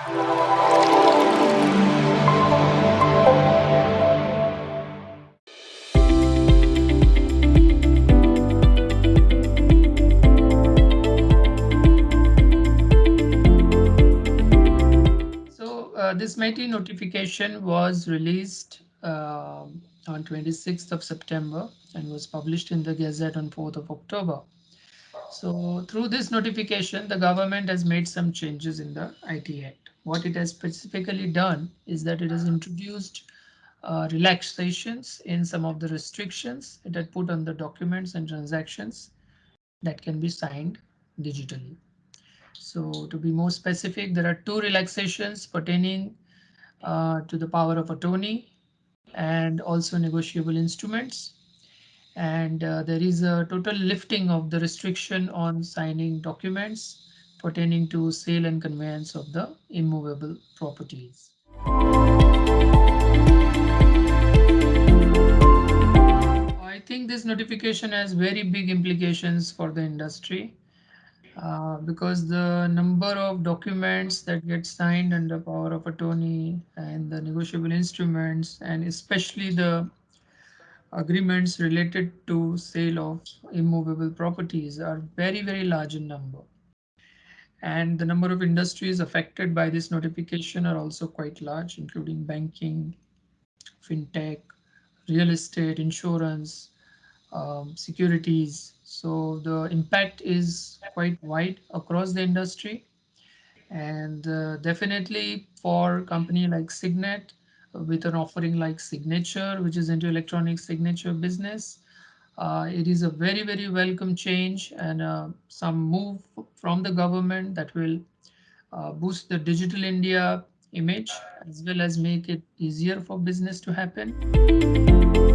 So uh, this MeitY notification was released uh, on 26th of September and was published in the Gazette on 4th of October. So through this notification, the government has made some changes in the IT Act. What it has specifically done is that it has introduced uh, relaxations in some of the restrictions it had put on the documents and transactions that can be signed digitally. So to be more specific, there are two relaxations pertaining uh, to the power of attorney and also negotiable instruments. And uh, there is a total lifting of the restriction on signing documents pertaining to sale and conveyance of the immovable properties. I think this notification has very big implications for the industry. Uh, because the number of documents that get signed under power of attorney and the negotiable instruments and especially the agreements related to sale of immovable properties are very, very large in number. And the number of industries affected by this notification are also quite large, including banking, fintech, real estate, insurance, um, securities. So the impact is quite wide across the industry. And uh, definitely for company like Signet with an offering like Signature, which is into electronic signature business, uh, it is a very, very welcome change and uh, some move from the government that will uh, boost the digital India image as well as make it easier for business to happen.